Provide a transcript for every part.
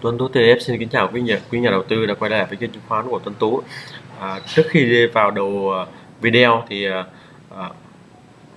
Tuấn Tú TF xin kính chào quý nhà quý nhà đầu tư đã quay lại với kênh chứng khoán của Tuấn Tú. À, trước khi vào đầu à, video thì à, à,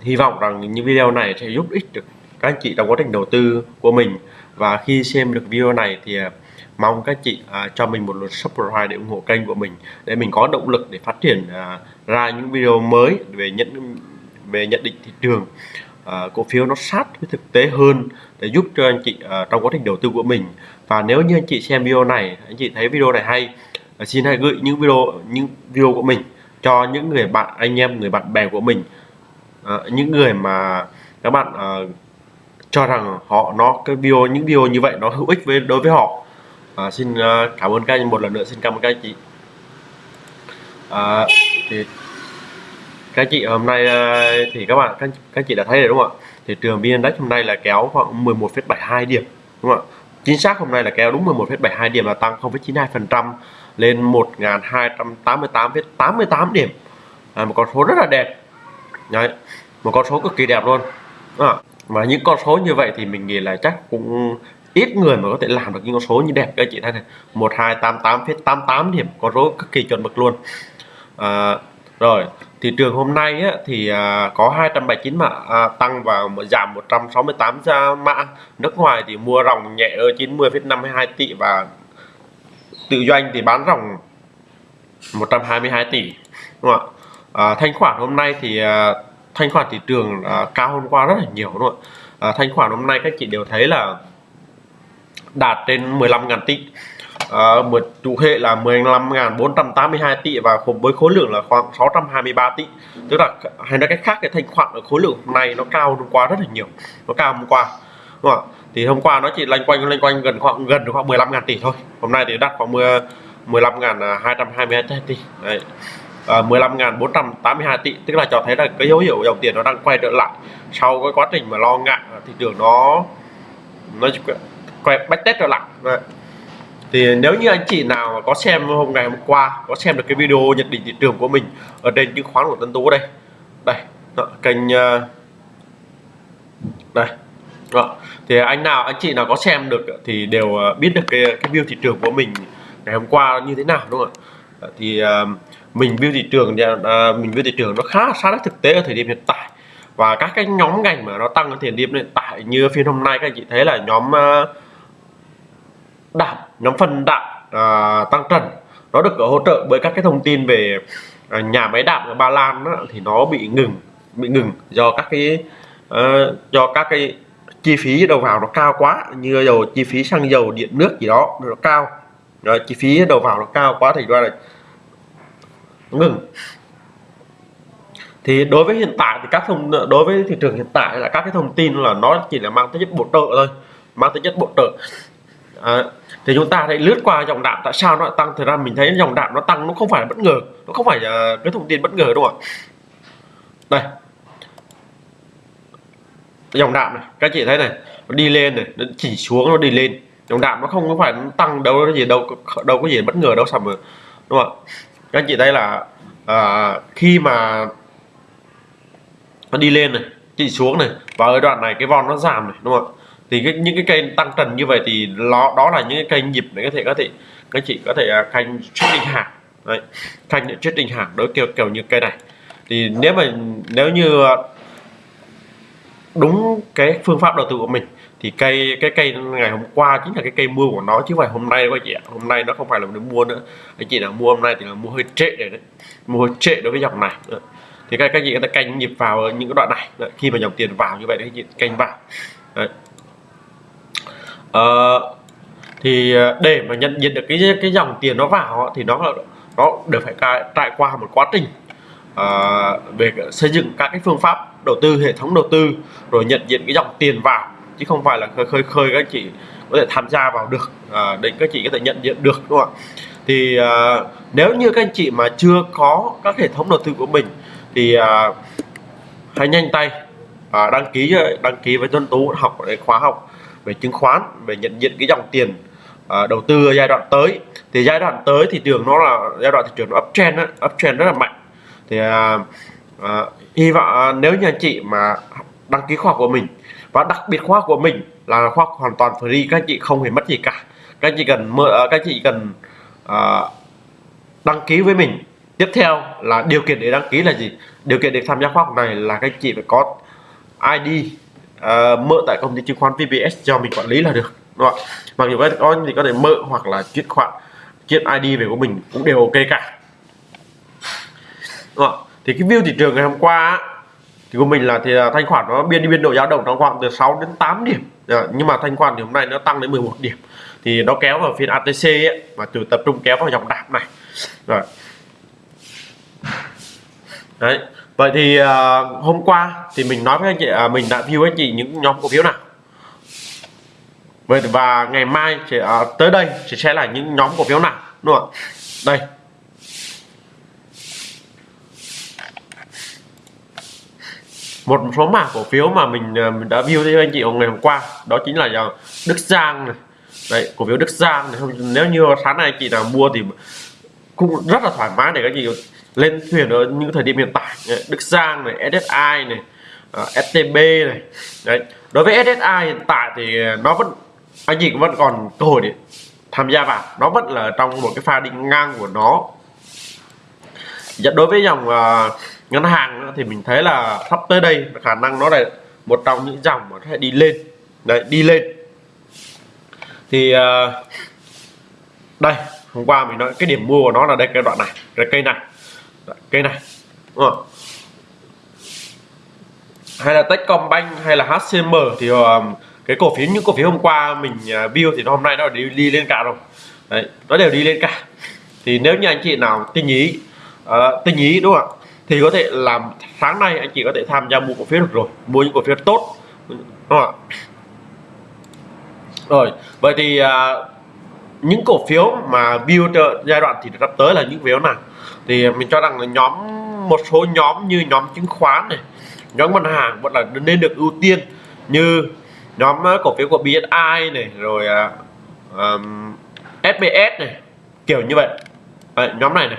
hy vọng rằng những video này sẽ giúp ích được các anh chị trong quá trình đầu tư của mình và khi xem được video này thì à, mong các chị à, cho mình một lượt subscribe để ủng hộ kênh của mình để mình có động lực để phát triển à, ra những video mới về nhận về nhận định thị trường À, cổ phiếu nó sát với thực tế hơn để giúp cho anh chị à, trong quá trình đầu tư của mình. Và nếu như anh chị xem video này anh chị thấy video này hay à, xin hãy gửi những video những video của mình cho những người bạn anh em người bạn bè của mình. Những người mà các bạn cho rằng họ nó cái video những video như vậy nó hữu ích với đối với họ. À, xin cảm ơn các anh một lần nữa. Xin cảm ơn các anh chị. À, thì các chị hôm nay ờ, thì các bạn các, các chị đã thấy rồi đúng không ạ? Thị trường vn index hôm nay là kéo khoảng 11,72 điểm đúng không ạ? Chính xác hôm nay là kéo đúng 11,72 điểm là tăng 0,92% lên 1288,88 điểm. À, một con số rất là đẹp. Đấy, một con số cực kỳ đẹp luôn. À, và những con số như vậy thì mình nghĩ là chắc cũng ít người mà có thể làm được những con số như đẹp. Các chị thấy này 1288,88 điểm con số cực kỳ chuẩn mực luôn. À, rồi thị trường hôm nay á, thì à, có 279 mã à, tăng và giảm 168 ra mã. Nước ngoài thì mua ròng nhẹ ở 90,52 tỷ và tự doanh thì bán ròng 122 tỷ đúng không ạ? À, thanh khoản hôm nay thì à, thanh khoản thị trường à, cao hôm qua rất là nhiều đúng không ạ? À, thanh khoản hôm nay các chị đều thấy là đạt trên 15.000 tỷ. Ờ, à, một chủ hệ là 15.482 tỷ và với khối lượng là khoảng 623 tỷ. Tức là hay nói cách khác cái thanh khoản ở khối lượng hôm nay nó cao hôm qua rất là nhiều. Nó cao hôm qua đúng không? thì hôm qua nó chỉ lanh quanh lanh quanh gần khoảng gần khoảng 15.000 tỷ thôi. Hôm nay thì đạt khoảng 10 15.222 tỷ. Đấy. Ờ, à, 15.482 tỷ. Tức là cho thấy là cái dấu hiệu dòng tiền nó đang quay trở lại. Sau cái quá trình mà lo ngại thị trường nó nó quay bách test trở lại. Đấy thì nếu như anh chị nào mà có xem hôm ngày hôm qua có xem được cái video nhận định thị trường của mình ở trên chứng khoán của Tân Tú đây. Đây đó, kênh ờ, đây đó. thì anh nào anh chị nào có xem được thì đều ờ, biết được cái cái view thị trường của mình ngày hôm qua như thế nào đúng không ạ? Ờ, thì mình view thị trường mình view thị trường nó khá sát thực tế ở thời điểm hiện tại. Và các cái nhóm ngành mà nó tăng ở thời điểm hiện tại như phiên hôm nay các anh chị thấy là nhóm uh, đạm nhóm phần đạm à, tăng trần. Nó được hỗ trợ bởi các cái thông tin về à, nhà máy đạm ở Ba Lan đó, thì nó bị ngừng bị ngừng do các cái à, do các cái chi phí đầu vào nó cao quá như dầu chi phí xăng dầu điện nước gì đó nó cao. Rồi chi phí đầu vào nó cao quá thì ra là ngừng. Thì đối với hiện tại thì các thông đối với thị trường hiện tại là các cái thông tin là nó chỉ là mang tính chất bổ trợ thôi mang tính chất bổ trợ à, thì chúng ta hãy lướt qua dòng đạm tại sao nó tăng. Thời ra mình thấy dòng đạm nó tăng nó không phải là bất ngờ nó không phải là cái thông tin bất ngờ đúng không ạ. Đây. Dòng đạm này các chị thấy này nó đi lên này nó chỉ xuống nó đi lên. Dòng đạm nó không có phải nó tăng đâu cái gì đâu đâu có gì bất ngờ đâu sầm đúng không ạ? Các chị thấy là à, khi mà nó đi lên này chỉ xuống này và ở đoạn này cái von nó giảm này đúng không ạ? Thì cái, những cái cây tăng trần như vậy thì nó đó là những cái cây nhịp để có thể có thể các chị có thể uh, canh trading hàng đấy canh để trading hàng đối kiểu kiểu như cây này. Thì nếu mà nếu như à, đúng cái phương pháp đầu tư của mình thì cây cái cây ngày hôm qua chính là cái cây mua của nó chứ không phải hôm nay các chị ạ. Hôm nay nó không phải là mình mua nữa. Anh chị nào mua hôm nay thì là mua hơi trễ rồi đấy. Mua hơi trễ đối với dòng này. Thì các các chị người ta canh nhịp vào những cái đoạn này. Khi mà dòng tiền vào như vậy đấy các chị canh vào. Đấy uh, thì ờ, để mà nhận diện được cái cái dòng tiền nó vào thì nó nó đều phải trải qua một quá trình uh, về xây dựng các cái phương pháp đầu tư hệ thống đầu tư rồi nhận diện cái dòng tiền vào chứ không phải là khơi khơi khơi các chị có thể tham gia vào được à, để các chị có thể nhận diện được đúng không ạ? Thì à, nếu như các anh chị mà chưa có các hệ thống đầu tư của mình thì à, hãy nhanh tay à, đăng ký đăng ký với Tuấn Tú học để khóa học về chứng khoán về nhận diện cái dòng tiền uh, đầu tư ở giai đoạn tới. Thì giai đoạn tới thị trường nó là giai đoạn thị trường nó uptrend đó, uptrend rất là mạnh. Thì uh, uh, hy vọng uh, nếu như anh chị mà đăng ký khóa của mình và đặc biệt khóa của mình là khóa hoàn toàn free các anh chị không hề mất gì cả. Các anh chị cần các anh chị cần à, đăng ký với mình. Tiếp theo là điều kiện để đăng ký là gì? Điều kiện để tham gia khóa học này là các anh chị phải có ID uh, mở mượn tại công ty chứng khoán VPS cho mình quản lý là được đúng không? mặc dù các có thì có thể mượn hoặc là chuyển khoản chuyển ID về của mình cũng đều ok cả. Đúng không? thì cái view thị trường ngày hôm qua thì của mình là thì à, thanh khoản nó biên đi biên độ dao động trong khoảng từ 6 đến 8 điểm. Dạ, nhưng mà thanh khoản thì hôm nay nó tăng đến 11 điểm. Thì nó kéo vào phiên ATC ấy, và từ tập trung kéo vào dòng đạp này. Rồi. Đấy vậy thì uh, hôm qua thì mình nói với anh chị uh, mình đã view anh chị những nhóm cổ phiếu nào? Vậy và ngày mai sẽ uh, à, tới đây sẽ sẽ là những nhóm cổ phiếu nào đúng không đây. Một số mã cổ phiếu mà mình, mình đã view cho anh chị ngày hôm qua đó chính là dòng Đức Giang này. Đấy cổ phiếu Đức Giang này. Nếu như sáng nay anh chị nào mua thì cũng rất là thoải mái để các chị lên thuyền ở những thời điểm hiện tại Đức Giang này SSI này à, uh, STB này. Đấy đối với SSI hiện tại thì nó vẫn anh chị vẫn còn cơ hội để tham gia vào. Nó vẫn là trong một cái pha đi ngang của nó. Dạ, đối với dòng uh, ngân hàng thì mình thấy là sắp tới đây khả năng nó là một trong những dòng mà sẽ đi lên. Đấy đi lên. Thì uh, đây hôm qua mình nói cái điểm mua của nó là đây cái đoạn này cái cây này cây này. Đúng không? hay là Techcombank hay là HCM thì ờ, cái cổ phiếu những cổ phiếu hôm qua mình uh, view thì hôm nay nó đều đi lên cả rồi. Đấy nó đều đi lên cả. Thì nếu như anh chị nào tinh ý ờ, uh, tinh ý đúng không ạ? Thì có thể làm sáng nay anh chị có thể tham gia mua cổ phiếu được rồi mua những cổ phiếu tốt đúng không ạ? Rồi vậy thì uh, những cổ phiếu mà build giai đoạn thì sắp tới là những phiếu nào? Thì mình cho rằng là nhóm một số nhóm như nhóm chứng khoán này nhóm ngân hàng vẫn là nên được ưu tiên như nhóm ờ, cổ phiếu của BSI này rồi ờ, um, SBS này kiểu như vậy. À, nhóm này này.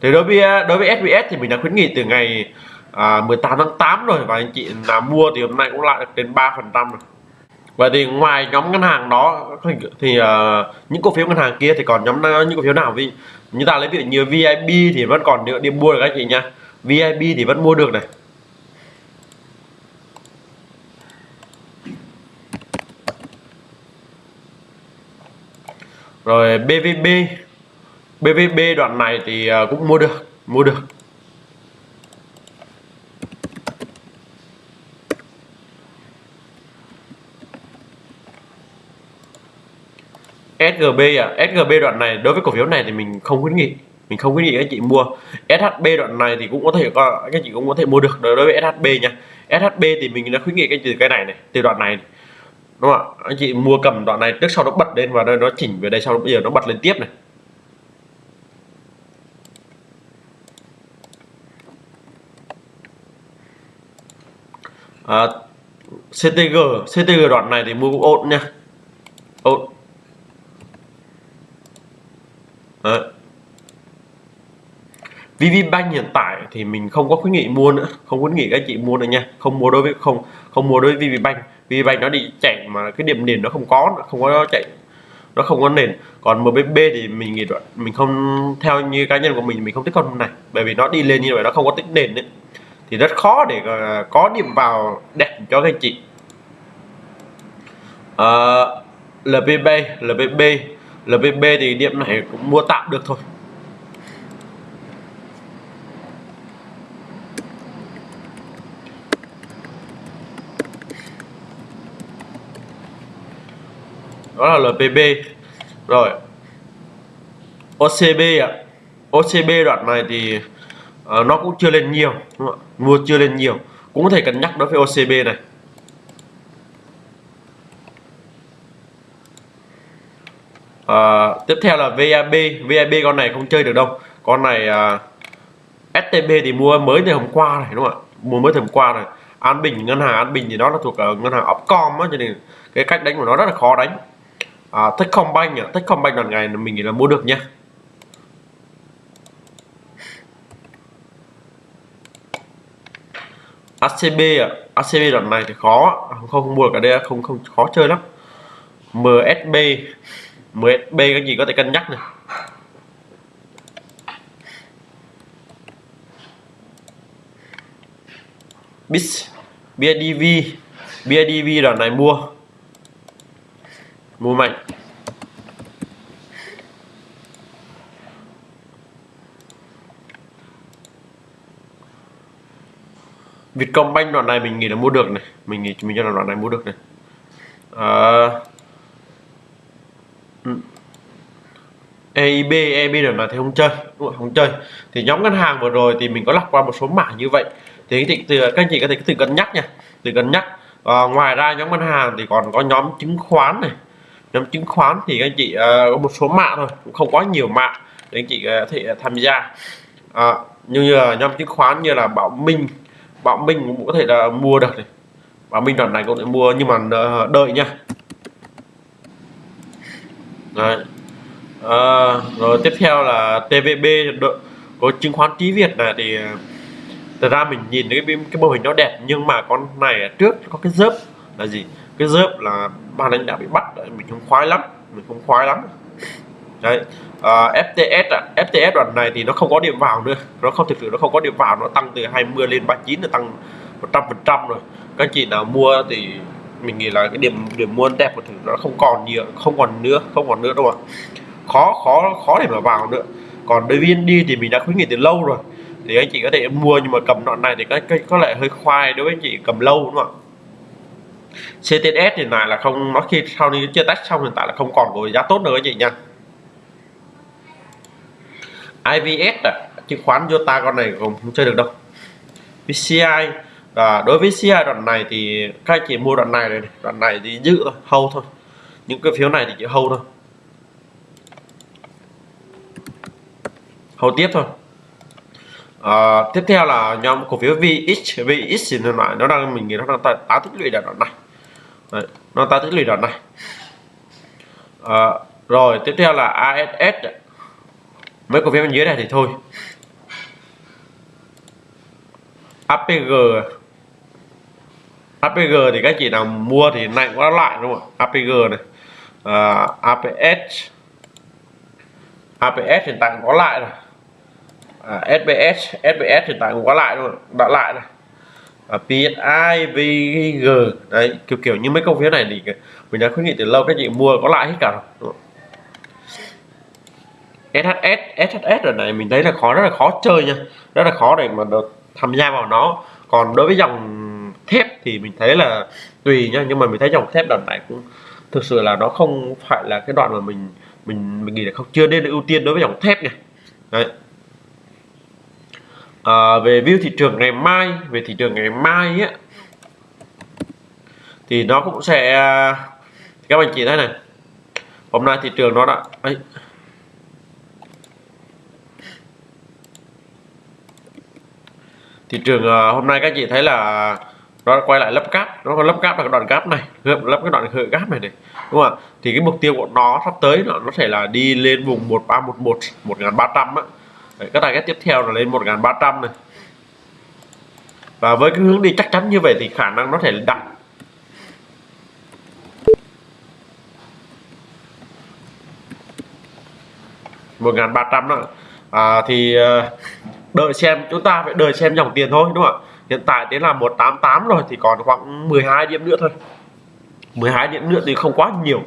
Thì đối với ờ, đối với SBS thì mình đã khuyến nghị từ ngày à, 18 tháng 8 rồi và anh chị nào mua thì hôm nay cũng lại đến 3 phần trăm rồi vậy thì ngoài nhóm ngân hàng đó thì uh, những cổ phiếu ngân hàng kia thì còn nhóm những cổ phiếu nào? Vì như ta lấy ví dụ như VIP thì vẫn còn đi mua được các chị nha. VIP thì vẫn mua được này. Rồi BVB BVB đoạn này thì ờ, cũng mua được mua được. SGB à? SGB đoạn này đối với cổ phiếu này thì mình không khuyến nghị. Mình không khuyến nghị các chị mua. SHB đoạn này thì cũng có thể các chị cũng có thể mua được. Đối với SHB nha. SHB thì mình đã khuyến nghị cái từ cái này này từ đoạn này đúng không ạ? Anh chị mua cầm đoạn này trước sau nó bật lên và nó chỉnh về đây sau đó bây giờ nó bật lên tiếp này. À, CTG CTG đoạn này thì mua cũng ổn nha ổn Đấy. VPBank hiện tại thì mình không có khuyến nghị mua nữa. Không khuyến nghị các chị mua nữa nha. Không mua đối với không không mua đối với VPBank VPBank nó đi chạy mà cái điểm nền nó không có không có chạy nó không có nền. Còn MBB thì mình nghĩ mình không theo như cá nhân của mình mình không thích con này. Bởi vì nó đi lên như vậy nó không có tích nền đấy thì rất khó để ờ, có điểm vào đẹp cho các chị. Ờ, uh, LBB, LPB LPB thì điểm này cũng mua tạm được thôi. Đó là LPB rồi. OCB ạ. À. OCB đoạn này thì uh, nó cũng chưa lên nhiều mua chưa lên nhiều. Cũng có thể cân nhắc đối với OCB này. Uh, tiếp theo là VAB VAB con này không chơi được đâu. Con này ờ, uh, STB thì mua mới từ hôm qua này đúng không ạ? Mua mới từ hôm qua này. An Bình ngân hàng An Bình thì nó là thuộc ở ngân hàng Upcom á cho nên cái cách đánh của nó rất là khó đánh à, Techcombank à, Techcombank lần này mình nghĩ là mua được nha ACB à, ACB lần này thì khó. À, không, không mua được ở đây không không khó chơi lắm. MSB MSB cái gì có thể cân nhắc này BIS BIDV BIDV đoạn này mua mua mạnh Vietcombank đoạn này mình nghĩ là mua được này. Mình nghĩ mình cho là đoạn này mua được này. À, ừ. EIB EIB đoạn này thì không chơi đúng không? không chơi. Thì nhóm ngân hàng vừa rồi thì mình có lọc qua một số mảng như vậy. Thì thì từ các anh chị có thể từ cân nhắc nha. Từ cân nhắc. À, ngoài ra nhóm ngân hàng thì còn có nhóm chứng khoán này nhóm chứng khoán thì các anh chị uh, có một số mạng thôi cũng không quá nhiều mạng để anh chị uh, có thể ờ, tham gia. À, như là nhóm chứng khoán như là Bảo Minh. Bảo Minh cũng có thể là mua được này. Bảo Minh đoạn này cũng thể mua nhưng mà đợi nha. Đấy. À, rồi tiếp theo là TVB có chứng khoán trí Việt này thì thật ra mình nhìn cái cái mô hình nó đẹp nhưng mà con này trước có cái dớp là gì? Cái dớp là ban lãnh đạo bị bắt mình không khoái lắm mình không khoái lắm. Đấy à, FTS à FTS đoạn này thì nó không có điểm vào nữa nó không thực sự nó không có điểm vào nó tăng từ 20 lên 39 là tăng 100 phần trăm rồi. Các chị nào mua thì mình nghĩ là cái điểm điểm mua đẹp của thử nó không còn nhiều không còn nữa không còn nữa đâu ạ. Khó khó khó để mà vào nữa. Còn đối viên đi thì mình đã khuyến nghị từ lâu rồi thì anh chị có thể mua nhưng mà cầm đoạn này thì có, có, có lẽ hơi khoai đối với anh chị cầm lâu đúng không ạ? CTS thì này là không nó khi sau khi chia tách xong hiện tại là không còn có giá tốt nữa anh chị nha IVS à, chứng khoán Jota con này cũng không chơi được đâu. VCI à, đối với VCI đoạn này thì các anh chị mua đoạn này này đoạn này thì giữ thôi hâu thôi. Những cái phiếu này thì chỉ hâu thôi. Hầu tiếp thôi. À, tiếp theo là nhóm cổ phiếu VX VX thì nó nó đang mình nghĩ nó đang tái tích lũy đoạn này. Đấy, nó ta tích lũy đoạn này. À, rồi tiếp theo là ASS mấy cổ phiếu bên dưới này thì thôi. APG APG thì các chị nào mua thì này cũng lại đúng không APG này. À, APS APS hiện tại cũng có lại rồi. À, SBS SBS hiện tại cũng có lại luôn đã lại rồi. Ờ, à, PSI VG đấy kiểu kiểu như mấy công phiếu này thì mình đã khuyến nghị từ lâu các chị mua có lại hết cả rồi SHS SHS rồi này mình thấy là khó rất là khó chơi nha. Rất là khó để mà được tham gia vào nó. Còn đối với dòng thép thì mình thấy là tùy nha nhưng mà mình thấy dòng thép đoạn này cũng thực sự là nó không phải là cái đoạn mà mình mình mình nghĩ là không chưa nên ưu tiên đối với dòng thép này đấy à, về view thị trường ngày mai về thị trường ngày mai á thì nó cũng sẽ các anh chị thấy này hôm nay thị trường nó đã ấy, thị trường uh, hôm nay các chị thấy là nó quay lại lấp cáp nó có lấp cáp là cái đoạn cáp này lấp cái đoạn hơi cáp này này đúng không ạ? Thì cái mục tiêu của nó sắp tới nó nó sẽ là đi lên vùng 1311 1300 á. Đấy, các target tiếp theo là lên 1300 này. Và với cái hướng đi chắc chắn như vậy thì khả năng nó thể đặt một ngàn ba trăm đó. À, thì ờ, đợi xem chúng ta phải đợi xem dòng tiền thôi đúng không ạ? Hiện tại đến là 188 rồi thì còn khoảng 12 điểm nữa thôi. 12 điểm nữa thì không quá nhiều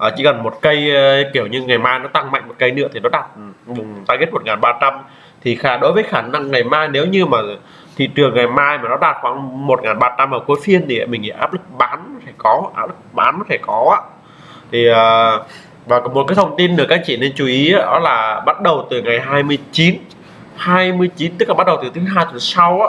à, chỉ cần một cây ờ, kiểu như ngày mai nó tăng mạnh một cây nữa thì nó đạt vùng target 1300 thì khả đối với khả năng ngày mai nếu như mà thị trường ngày mai mà nó đạt khoảng 1300 ở cuối phiên thì mình nghĩ áp lực bán phải có áp lực bán phải có thì uh, và một cái thông tin được các chị nên chú ý đó là bắt đầu từ ngày 29 29 tức là bắt đầu từ thứ hai tuần sau á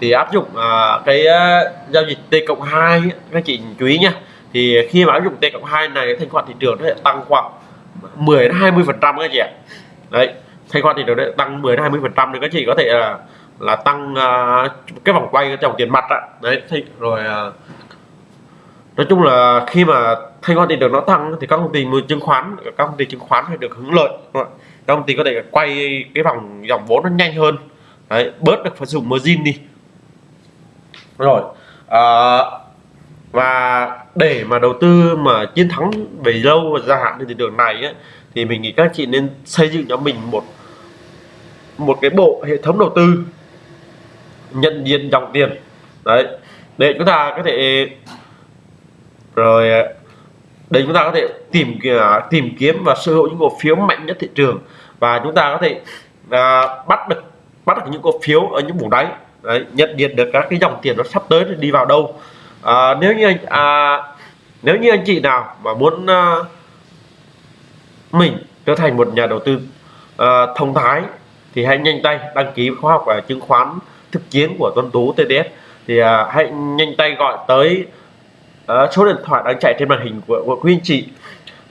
thì áp dụng uh, cái uh, giao dịch T cộng 2 các chị chú ý nha thì khi mà áp dụng T cộng 2 này thanh khoản thị trường nó sẽ tăng khoảng 10 đến 20 phần trăm các chị ạ. Đấy thanh khoản thị trường sẽ tăng 10 đến 20 phần trăm thì các chị có thể là là tăng uh, cái vòng quay cái dòng tiền mặt á. Đấy thì rồi uh, nói chung là khi mà thanh khoản thị trường nó tăng thì các công ty mua chứng khoán các công ty chứng khoán phải được hưởng lợi các công ty có thể quay cái vòng dòng vốn nó nhanh hơn. Đấy, bớt được phải dùng margin đi. Rồi uh, và để mà đầu tư mà chiến thắng về lâu và dài hạn trên thị trường này ấy, thì mình nghĩ các chị nên xây dựng cho mình một một cái bộ hệ thống đầu tư nhận diện dòng tiền. Đấy để chúng ta có thể rồi để chúng ta có thể tìm à, tìm kiếm và sở hữu những cổ phiếu mạnh nhất thị trường và chúng ta có thể à, bắt được bắt được những cổ phiếu ở những vùng đáy. Đấy, nhận diện được các cái dòng tiền nó sắp tới đi vào đâu à, nếu như anh à, nếu như anh chị nào mà muốn à, mình trở thành một nhà đầu tư à, thông thái thì hãy nhanh tay đăng ký khóa học và chứng khoán thực chiến của Tuấn Tú TDS thì à, hãy nhanh tay gọi tới à, số điện thoại đang chạy trên màn hình của, của quý anh chị.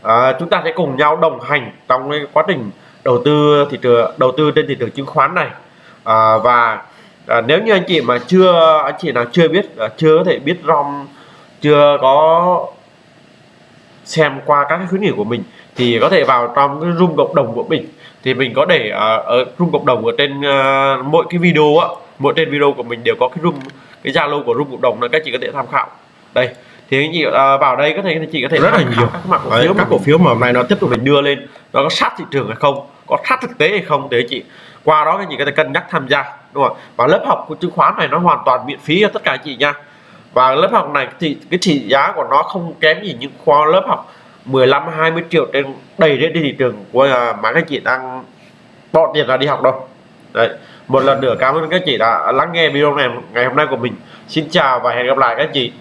À, chúng ta sẽ cùng nhau đồng hành trong cái quá trình đầu tư thị trường đầu tư trên thị trường chứng khoán này. À, và à, nếu như anh chị mà chưa anh chị nào chưa biết à, chưa có thể biết rom chưa có xem qua các cái khuyến nghị của mình thì có thể vào trong cái room cộng đồng của mình. Thì mình có để uh, ở room cộng đồng ở trên uh, mỗi cái video á mỗi trên video của mình đều có cái room cái zalo của room cộng đồng là các chị có thể tham khảo. Đây thì anh chị uh, vào đây có thể anh chị có thể rất là nhiều. các mặt cổ phiếu các cổ phiếu mà hôm nay nó tiếp tục mình đưa lên nó có sát thị trường hay không có sát thực tế hay không để anh chị qua đó các chị có thể cân nhắc tham gia đúng không và lớp học của chứng khoán này nó hoàn toàn miễn phí cho tất cả anh chị nha. Và lớp học này thì cái trị giá của nó không kém gì những khoa lớp học 15 20 triệu trên đầy trên thị trường của à, mà các chị đang bỏ tiền ra đi học đâu. Đấy. Một lần nữa cảm ơn các chị đã lắng nghe video này ngày hôm nay của mình. Xin chào và hẹn gặp lại các chị.